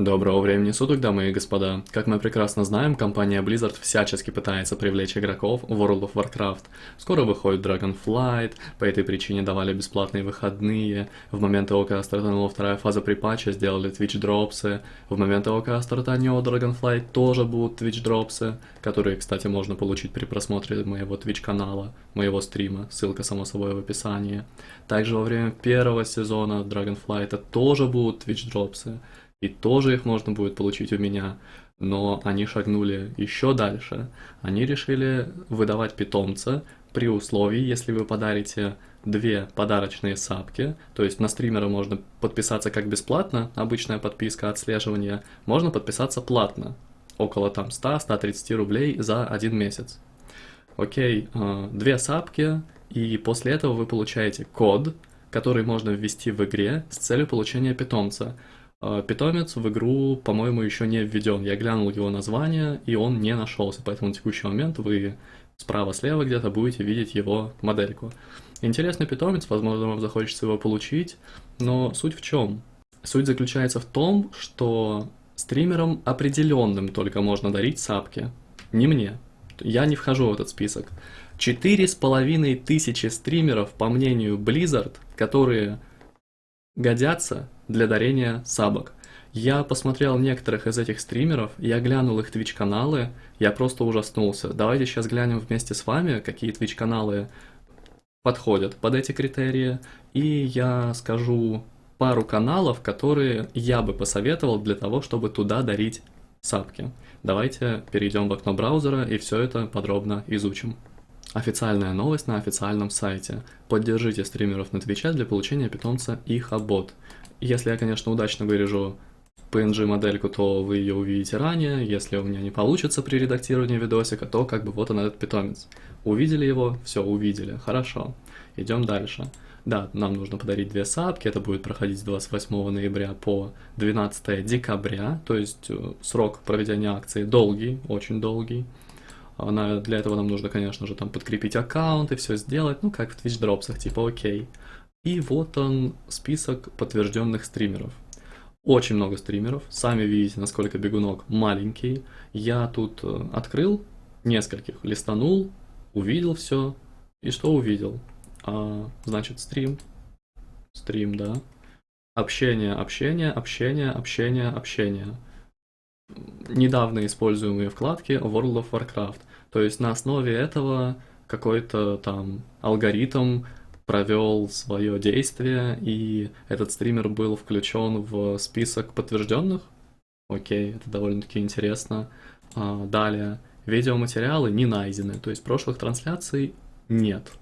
Доброго времени суток, дамы и господа. Как мы прекрасно знаем, компания Blizzard всячески пытается привлечь игроков в World of Warcraft. Скоро выходит Dragonflight, по этой причине давали бесплатные выходные. В момент того, когда стартанула вторая фаза припатча, сделали Twitch дропсы. В момент того, когда стартанет Dragonflight, тоже будут Twitch дропсы, которые, кстати, можно получить при просмотре моего Twitch канала, моего стрима, ссылка само собой в описании. Также во время первого сезона Dragonflight тоже будут Twitch дропсы и тоже их можно будет получить у меня. Но они шагнули еще дальше. Они решили выдавать питомца при условии, если вы подарите две подарочные сапки, то есть на стримера можно подписаться как бесплатно, обычная подписка отслеживания, можно подписаться платно, около там 100-130 рублей за один месяц. Окей, э, две сапки, и после этого вы получаете код, который можно ввести в игре с целью получения питомца. А, питомец в игру, по-моему, еще не введен. Я глянул его название, и он не нашелся, поэтому на текущий момент вы справа-слева где-то будете видеть его модельку. Интересный питомец, возможно, вам захочется его получить, но суть в чем? Суть заключается в том, что стримерам определенным только можно дарить сапки, не мне. Я не вхожу в этот список. Четыре с половиной тысячи стримеров, по мнению Blizzard, которые годятся для дарения сабок. Я посмотрел некоторых из этих стримеров, я глянул их Twitch каналы, я просто ужаснулся. Давайте сейчас глянем вместе с вами, какие Twitch каналы подходят под эти критерии, и я скажу пару каналов, которые я бы посоветовал для того, чтобы туда дарить сапки. Давайте перейдем в окно браузера и все это подробно изучим. Официальная новость на официальном сайте. Поддержите стримеров на Твиче для получения питомца Ихабот. Если я, конечно, удачно вырежу PNG-модельку, то вы ее увидите ранее. Если у меня не получится при редактировании видосика, то как бы вот он этот питомец. Увидели его? Все, увидели. Хорошо. Идем дальше. Да, нам нужно подарить две сапки, это будет проходить с 28 ноября по 12 декабря, то есть э, срок проведения акции долгий, очень долгий. Она, для этого нам нужно, конечно же, там подкрепить аккаунт и все сделать, ну, как в Twitch дропсах, типа окей. И вот он, список подтвержденных стримеров. Очень много стримеров, сами видите, насколько бегунок маленький. Я тут э, открыл нескольких, листанул, увидел все. И что увидел? А, значит, стрим. Стрим, да. Общение, общение, общение, общение, общение. Недавно используемые вкладки World of Warcraft. То есть на основе этого какой-то там алгоритм провел свое действие, и этот стример был включен в список подтвержденных. Окей, это довольно-таки интересно. А, далее, видеоматериалы не найдены, то есть прошлых трансляций нет.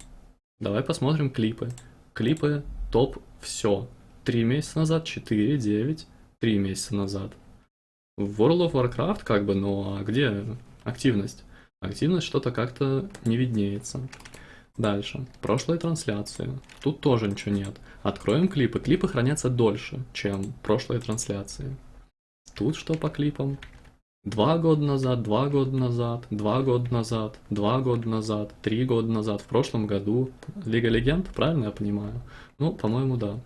Давай посмотрим клипы. Клипы топ все. Три месяца назад, 4, 9, три месяца назад. В World of Warcraft как бы, но а где активность? Активность что-то как-то не виднеется. Дальше. Прошлые трансляции. Тут тоже ничего нет. Откроем клипы. Клипы хранятся дольше, чем прошлые трансляции. Тут что по клипам? Два года назад, два года назад, два года назад, два года назад, три года назад, в прошлом году. Лига Легенд, правильно я понимаю? Ну, по-моему, да.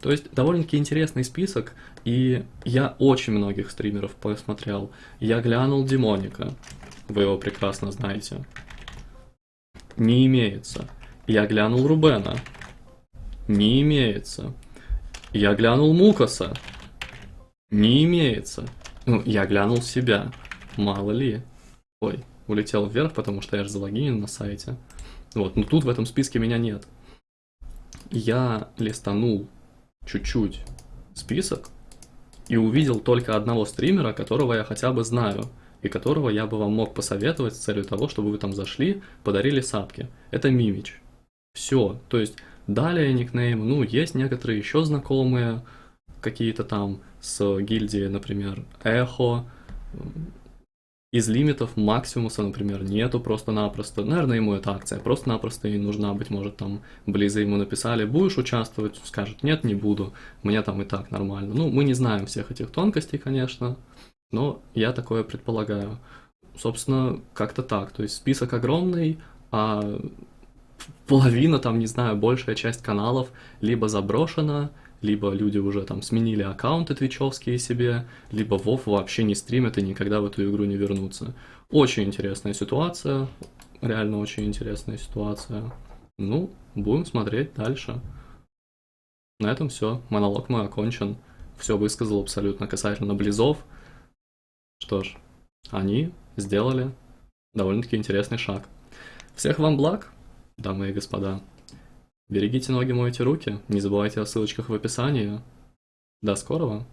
То есть довольно-таки интересный список, и я очень многих стримеров посмотрел. Я глянул Демоника, вы его прекрасно знаете. Не имеется. Я глянул Рубена. Не имеется. Я глянул Мукаса. Не имеется. Ну, я глянул себя. Мало ли. Ой, улетел вверх, потому что я же залогинен на сайте. Вот, но тут в этом списке меня нет. Я листанул чуть-чуть список и увидел только одного стримера, которого я хотя бы знаю и которого я бы вам мог посоветовать с целью того, чтобы вы там зашли, подарили сапки. Это Мимич. Все. То есть далее никнейм, ну, есть некоторые еще знакомые, какие-то там с гильдии, например, Эхо. Из лимитов Максимуса, например, нету просто-напросто. Наверное, ему эта акция просто-напросто и нужна, быть может, там Близы ему написали, будешь участвовать, скажет, нет, не буду, мне там и так нормально. Ну, мы не знаем всех этих тонкостей, конечно, но я такое предполагаю. Собственно, как-то так. То есть список огромный, а половина, там, не знаю, большая часть каналов либо заброшена, либо люди уже там сменили аккаунты твичевские себе, либо Вов вообще не стримят и никогда в эту игру не вернутся. Очень интересная ситуация, реально очень интересная ситуация. Ну, будем смотреть дальше. На этом все, монолог мой окончен. Все высказал абсолютно касательно Близов. Что ж, они сделали довольно-таки интересный шаг. Всех вам благ, дамы и господа. Берегите ноги, мойте руки, не забывайте о ссылочках в описании. До скорого!